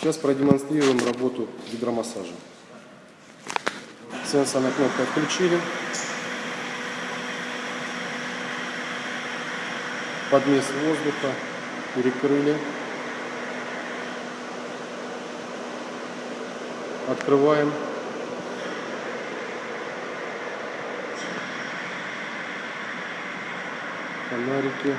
Сейчас продемонстрируем работу гидромассажа. Сенсорная кнопка отключили. Подмес воздуха перекрыли. Открываем. Фонарики.